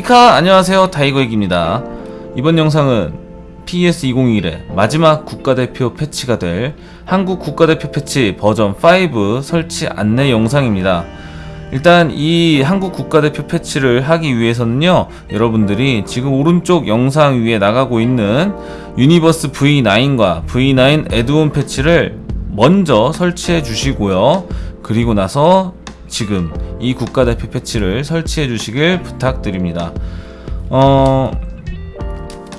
히카 안녕하세요. 타이거IK입니다. 이번 영상은 PES2021의 마지막 국가대표 패치가 될 한국 국가대표 패치 버전 5 설치 안내 영상입니다. 일단 이 한국 국가대표 패치를 하기 위해서는요 여러분들이 지금 오른쪽 영상 위에 나가고 있는 유니버스 V9과 V9 add-on 패치를 먼저 설치해 주시고요. 그리고 나서 지금 이 국가대표 패치를 설치해 주시길 부탁드립니다. 어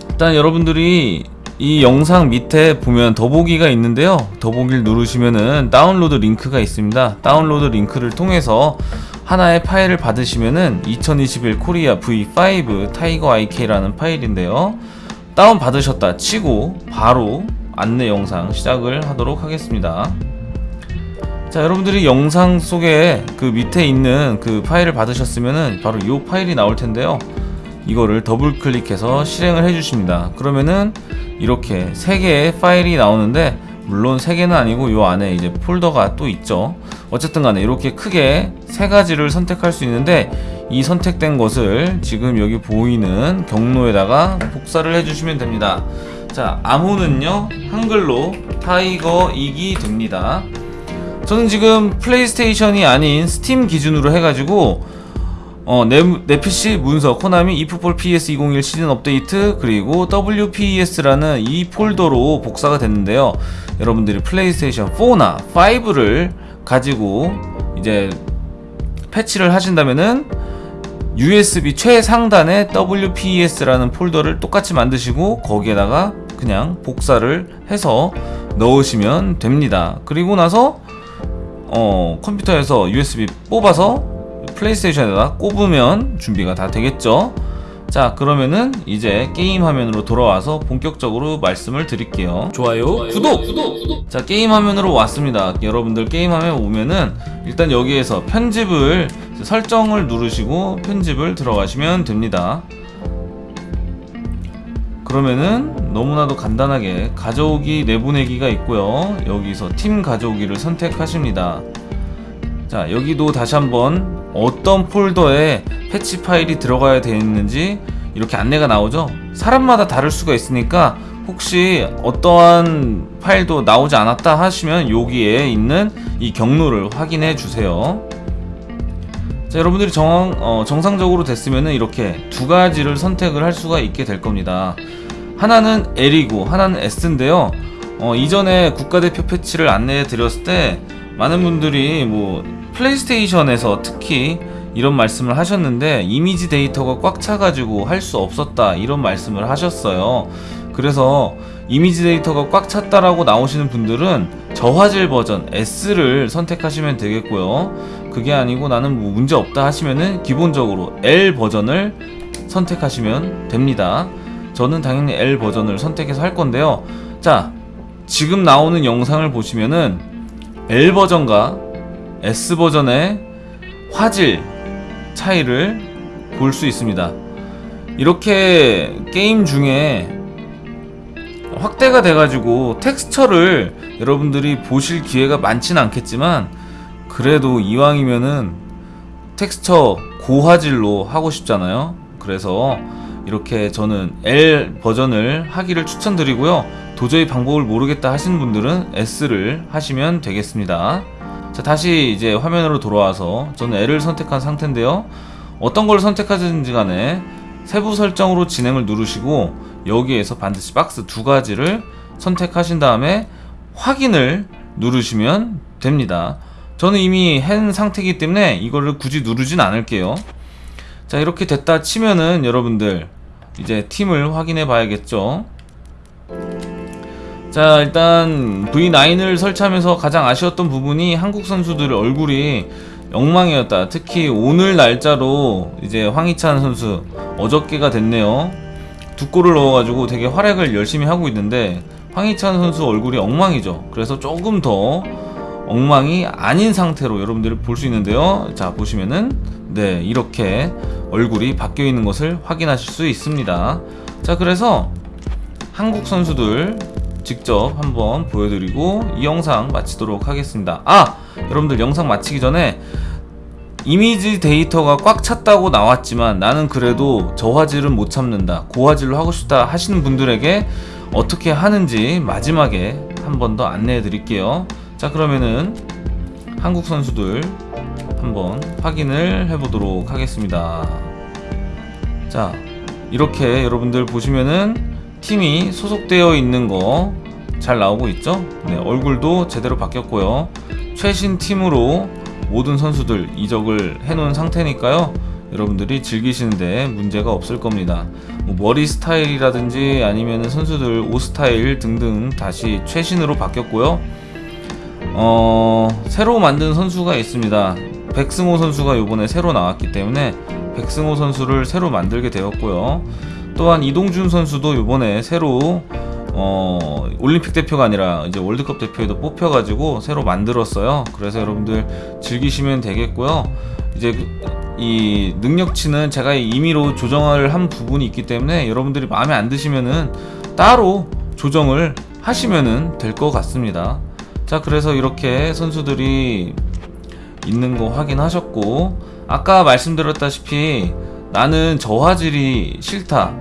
일단 여러분들이 이 영상 밑에 보면 더보기가 있는데요. 더보기를 누르시면은 다운로드 링크가 있습니다. 다운로드 링크를 통해서 하나의 파일을 받으시면은 2021 코리아 V5 타이거 IK라는 파일인데요. 다운 받으셨다 치고 바로 안내 영상 시작을 하도록 하겠습니다 자 여러분들이 영상 속에 그 밑에 있는 그 파일을 받으셨으면은 바로 이 파일이 나올 텐데요. 이거를 더블 클릭해서 실행을 해 주십니다. 그러면은 이렇게 세 개의 파일이 나오는데 물론 세 개는 아니고 요 안에 이제 폴더가 또 있죠. 어쨌든 간에 이렇게 크게 세 가지를 선택할 수 있는데 이 선택된 것을 지금 여기 보이는 경로에다가 복사를 해 주시면 됩니다. 자 암호는요 한글로 타이거 이기 됩니다 저는 지금 플레이스테이션이 아닌 스팀 기준으로 해가지고 어, 내, 내 PC 문서 코나미 이프폴 PS201 시즌 업데이트 그리고 WPS라는 이 폴더로 복사가 됐는데요. 여러분들이 플레이스테이션 4나 5를 가지고 이제 패치를 하신다면은 USB 최상단에 WPS라는 폴더를 똑같이 만드시고 거기에다가 그냥 복사를 해서 넣으시면 됩니다. 그리고 나서 어, 컴퓨터에서 USB 뽑아서 플레이스테이션에다 꼽으면 준비가 다 되겠죠? 자 그러면은 이제 게임 화면으로 돌아와서 본격적으로 말씀을 드릴게요. 좋아요, 구독! 자 게임 화면으로 왔습니다. 여러분들 게임 화면 오면은 일단 여기에서 편집을 설정을 누르시고 편집을 들어가시면 됩니다. 그러면은 너무나도 간단하게 가져오기 내보내기가 있고요. 여기서 팀 가져오기를 선택하십니다. 자 여기도 다시 한번 어떤 폴더에 패치 파일이 들어가야 되는지 이렇게 안내가 나오죠? 사람마다 다를 수가 있으니까 혹시 어떠한 파일도 나오지 않았다 하시면 여기에 있는 이 경로를 확인해 주세요. 자 여러분들이 정, 어, 정상적으로 됐으면 이렇게 두 가지를 선택을 할 수가 있게 될 겁니다 하나는 L이고 하나는 S인데요. 어, 이전에 국가대표 패치를 안내해 드렸을 때 많은 분들이 뭐 플레이스테이션에서 특히 이런 말씀을 하셨는데 이미지 데이터가 꽉 차가지고 할 수 없었다 이런 말씀을 하셨어요. 그래서 이미지 데이터가 꽉 찼다라고 나오시는 분들은 저화질 버전 S를 선택하시면 되겠고요. 그게 아니고 나는 뭐 문제 없다 하시면은 기본적으로 L 버전을 선택하시면 됩니다 저는 당연히 L 버전을 선택해서 할 건데요. 자 지금 나오는 영상을 보시면은 L 버전과 S 버전의 화질 차이를 볼 수 있습니다. 이렇게 게임 중에 확대가 돼가지고 텍스처를 여러분들이 보실 기회가 많지는 않겠지만 그래도 이왕이면은 텍스처 고화질로 하고 싶잖아요. 그래서 이렇게 저는 L 버전을 하기를 추천드리고요. 도저히 방법을 모르겠다 하시는 분들은 S를 하시면 되겠습니다. 자 다시 이제 화면으로 돌아와서 저는 L을 선택한 상태인데요. 어떤 걸 선택하든지 간에 세부 설정으로 진행을 누르시고 여기에서 반드시 박스 두 가지를 선택하신 다음에 확인을 누르시면 됩니다. 저는 이미 한 상태이기 때문에 이거를 굳이 누르진 않을게요 자 이렇게 됐다 치면은 여러분들 이제 팀을 확인해 봐야겠죠? 자 일단 V9을 설치하면서 가장 아쉬웠던 부분이 한국 선수들의 얼굴이 엉망이었다. 특히 오늘 날짜로 이제 황희찬 선수 어저께가 됐네요. 두 골을 넣어가지고 되게 활약을 열심히 하고 있는데 황희찬 선수 얼굴이 엉망이죠. 그래서 조금 더 엉망이 아닌 상태로 여러분들이 볼 수 있는데요 자 보시면은 네 이렇게 얼굴이 바뀌어 있는 것을 확인하실 수 있습니다 자 그래서 한국 선수들 직접 한번 보여드리고 이 영상 마치도록 하겠습니다 아! 여러분들 영상 마치기 전에 이미지 데이터가 꽉 찼다고 나왔지만 나는 그래도 저화질은 못 참는다. 고화질로 하고 싶다 하시는 분들에게 어떻게 하는지 마지막에 한 번 더 안내해 드릴게요. 자, 그러면은 한국 선수들 한번 확인을 해 보도록 하겠습니다. 자, 이렇게 여러분들 보시면은 팀이 소속되어 있는 거 잘 나오고 있죠? 네, 얼굴도 제대로 바뀌었고요. 최신 팀으로 모든 선수들 이적을 해놓은 상태니까요. 여러분들이 즐기시는데 문제가 없을 겁니다. 뭐 머리 스타일이라든지 아니면 선수들 옷 스타일 등등 다시 최신으로 바뀌었고요. 어, 새로 만든 선수가 있습니다. 백승호 선수가 요번에 새로 나왔기 때문에 백승호 선수를 새로 만들게 되었고요. 또한 이동준 선수도 요번에 새로 어, 올림픽 대표가 아니라 이제 월드컵 대표에도 뽑혀가지고 새로 만들었어요. 그래서 여러분들 즐기시면 되겠고요. 이제 그- 이 능력치는 제가 임의로 조정을 한 부분이 있기 때문에 여러분들이 마음에 안 드시면은 따로 조정을 하시면은 될 것 같습니다. 자, 그래서 이렇게 선수들이 있는 거 확인하셨고 아까 말씀드렸다시피 나는 저화질이 싫다.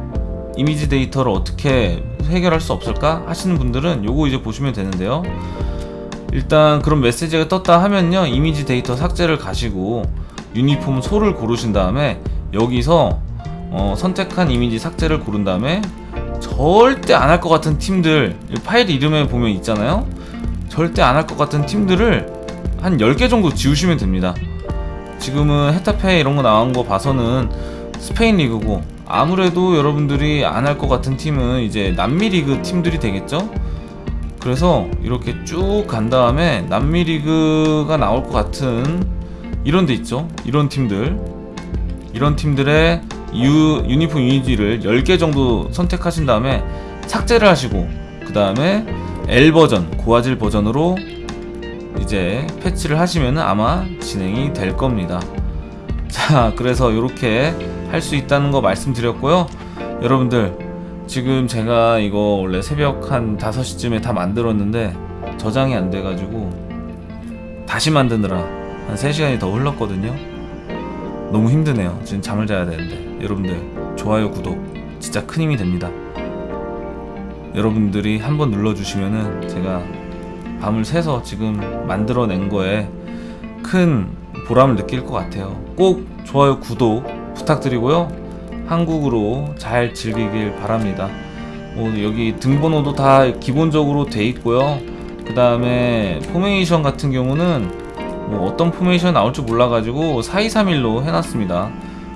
이미지 데이터를 어떻게 해결할 수 없을까? 하시는 분들은 요거 이제 보시면 되는데요. 일단 그런 메시지가 떴다 하면요 이미지 데이터 삭제를 가시고 유니폼 소를 고르신 다음에 여기서 어, 선택한 이미지 삭제를 고른 다음에 절대 안 할 것 같은 팀들 이 파일 이름에 보면 있잖아요 절대 안 할 것 같은 팀들을 한 10개 정도 지우시면 됩니다. 지금은 헤타페 이런 거 나온 거 봐서는 스페인 리그고 아무래도 여러분들이 안 할 것 같은 팀은 이제 남미 리그 팀들이 되겠죠? 그래서 이렇게 쭉 간 다음에 남미 리그가 나올 것 같은 이런 데 있죠? 이런 팀들 이런 팀들의 유, 유니폼 이미지를 10개 정도 선택하신 다음에 삭제를 하시고 그 다음에 L 버전 고화질 버전으로 이제 패치를 하시면 아마 진행이 될 겁니다. 자, 그래서 이렇게 할 수 있다는 거 말씀드렸고요. 여러분들, 지금 제가 이거 원래 새벽 한 5시쯤에 다 만들었는데 저장이 안 돼가지고 다시 만드느라 한 3시간이 더 흘렀거든요. 너무 힘드네요. 지금 잠을 자야 되는데. 여러분들, 좋아요, 구독 진짜 큰 힘이 됩니다. 여러분들이 한번 눌러주시면은 제가 밤을 새서 지금 만들어낸 거에 큰 보람을 느낄 것 같아요. 꼭 좋아요, 구독 부탁드리고요. 한국으로 잘 즐기길 바랍니다. 뭐 여기 등번호도 다 기본적으로 돼 있고요. 그 다음에 포메이션 같은 경우는 뭐 어떤 포메이션 나올지 몰라가지고 4231로 해놨습니다.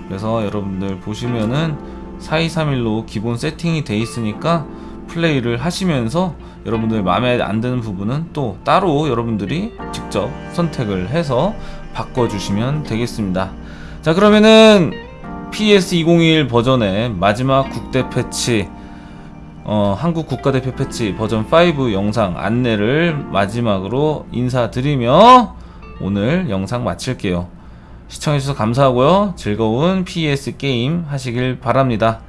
그래서 여러분들 보시면은 4231로 기본 세팅이 돼 있으니까 플레이를 하시면서 여러분들 마음에 안 드는 부분은 또 따로 여러분들이 직접 선택을 해서 바꿔주시면 되겠습니다. 자 그러면은 PS2021 버전의 마지막 국대 패치 어, 한국 국가대표 패치 버전 5 영상 안내를 마지막으로 인사드리며 오늘 영상 마칠게요. 시청해주셔서 감사하고요. 즐거운 PS 게임 하시길 바랍니다.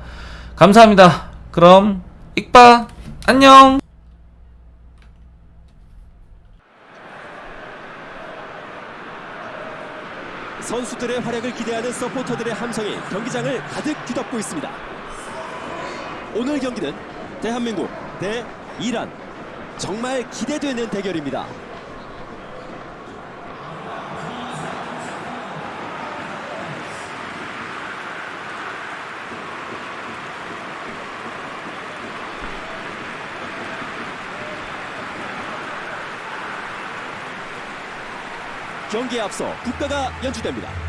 감사합니다. 그럼 익바 안녕. 선수들의 활약을 기대하는 서포터들의 함성이 경기장을 가득 뒤덮고 있습니다. 오늘 경기는 대한민국 대 이란 정말 기대되는 대결입니다. 경기에 앞서 국가가 연주됩니다.